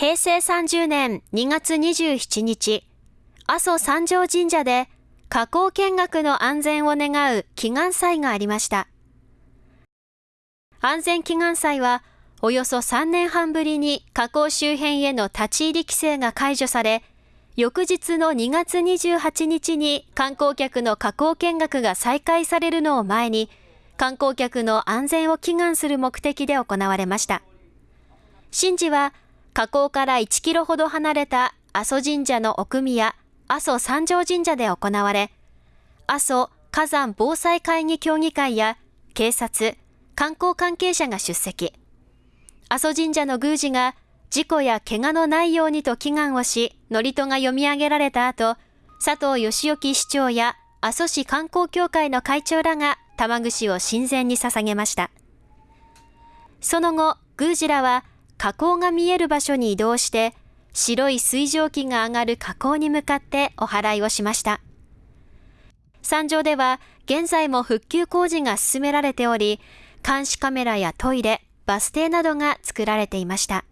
平成30年2月27日、阿蘇三条神社で火口見学の安全を願う祈願祭がありました。安全祈願祭は、およそ3年半ぶりに火口周辺への立ち入り規制が解除され、翌日の2月28日に観光客の火口見学が再開されるのを前に、観光客の安全を祈願する目的で行われました。神事は火口から1キロほど離れた阿蘇神社の奥宮、阿蘇三条神社で行われ、阿蘇火山防災会議協議会や警察、観光関係者が出席。阿蘇神社の宮司が事故や怪我のないようにと祈願をし、祝詞が読み上げられた後、佐藤義行市長や阿蘇市観光協会の会長らが玉串を神前に捧げました。その後、宮司らは火口が見える場所に移動して、白い水蒸気が上がる火口に向かってお祓いをしました。山上では現在も復旧工事が進められており、監視カメラやトイレ、バス停などが作られていました。